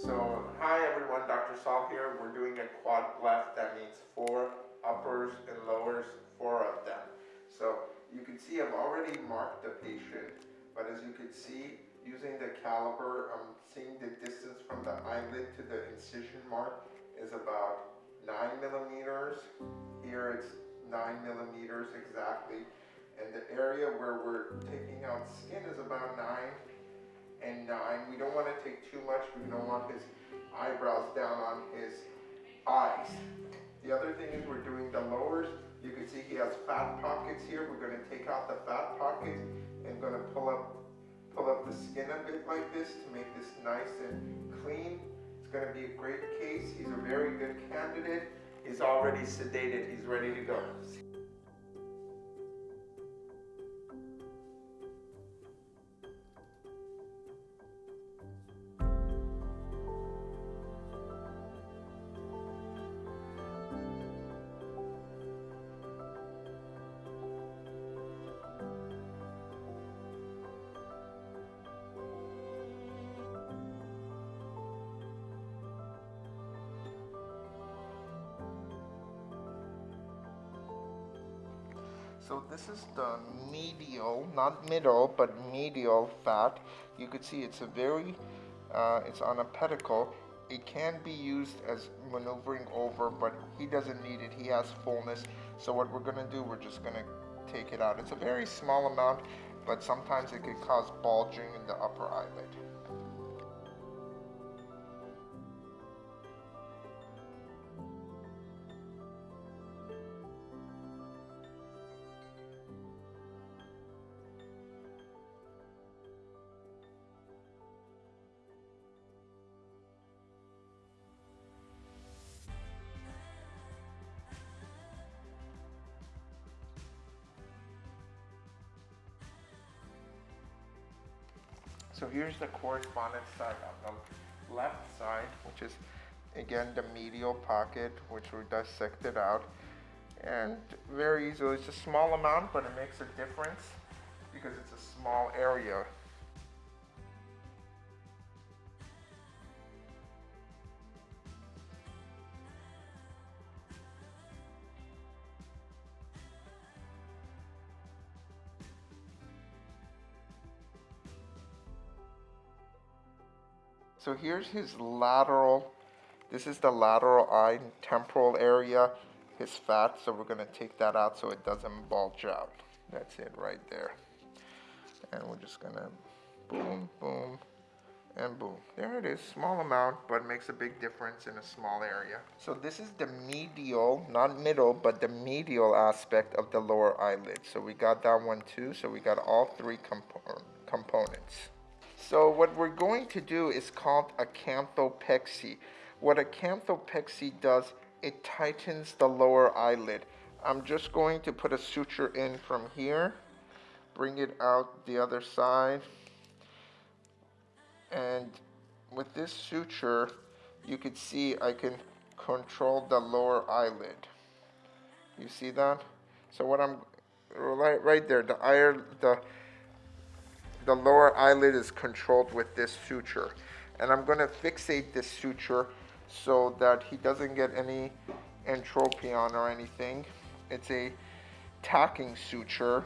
So, hi everyone, Dr. Saul here. We're doing a quad lift. That means four uppers and lowers, four of them. So, you can see I've already marked the patient, but as you can see, using the caliper, I'm seeing the distance from the eyelid to the incision mark is about nine millimeters. Here it's nine millimeters exactly. And the area where we're taking out skin is about nine and uh, nine. We don't want to take too much. We don't want his eyebrows down on his eyes. The other thing is we're doing the lowers. You can see he has fat pockets here. We're going to take out the fat pockets and going to pull up pull up the skin a bit like this to make this nice and clean. It's going to be a great case. He's a very good candidate. He's already sedated. He's ready to go. So this is the medial, not middle, but medial fat. You could see it's a very, uh, it's on a pedicle. It can be used as maneuvering over, but he doesn't need it. He has fullness. So what we're gonna do, we're just gonna take it out. It's a very small amount, but sometimes it could cause bulging in the upper eyelid. So here's the correspondence side on the left side, which is again the medial pocket, which we dissected out. And very easily, it's a small amount, but it makes a difference because it's a small area. So here's his lateral, this is the lateral eye temporal area, his fat, so we're gonna take that out so it doesn't bulge out. That's it right there. And we're just gonna boom, boom, and boom. There it is, small amount, but makes a big difference in a small area. So this is the medial, not middle, but the medial aspect of the lower eyelid. So we got that one too, so we got all three compo components. So what we're going to do is called a canthopexy. What a canthopexy does, it tightens the lower eyelid. I'm just going to put a suture in from here, bring it out the other side, and with this suture, you can see I can control the lower eyelid. You see that? So what I'm, right, right there, the, eye, the the lower eyelid is controlled with this suture. And I'm going to fixate this suture so that he doesn't get any entropion or anything. It's a tacking suture